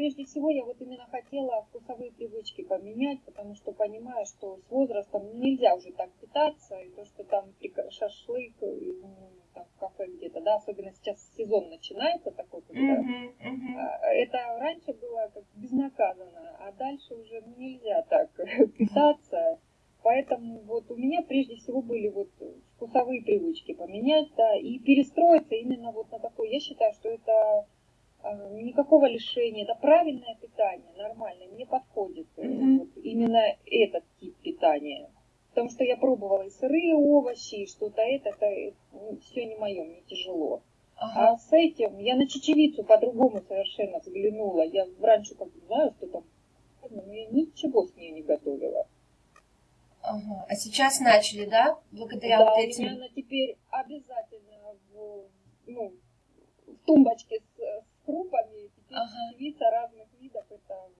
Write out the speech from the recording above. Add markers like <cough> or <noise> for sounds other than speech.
прежде всего я вот именно хотела вкусовые привычки поменять, потому что понимаю, что с возрастом нельзя уже так питаться, и то, что там шашлык, ну, там, в кафе где-то, да, особенно сейчас сезон начинается такой, когда uh-huh, uh-huh. это раньше было как безнаказанно, а дальше уже ну, нельзя так <laughs> питаться. Поэтому вот у меня прежде всего были вот вкусовые привычки поменять, да, и перестроиться именно вот на такое. Я считаю, что это э, никакого лишения, это правильное питание, нормальное, мне подходит mm-hmm. вот именно этот тип питания. Потому что я пробовала и сырые овощи, и что-то это, это ну, все не мое, мне тяжело. Ага. А с этим я на чечевицу по-другому совершенно взглянула. Я раньше как знаю, что там, но я ничего с ней не готовила. Ага. А сейчас начали, да? Благодаря да, вот этим. У меня она теперь обязательно в, ну, в тумбочке с, с крупами, теперь ага. разных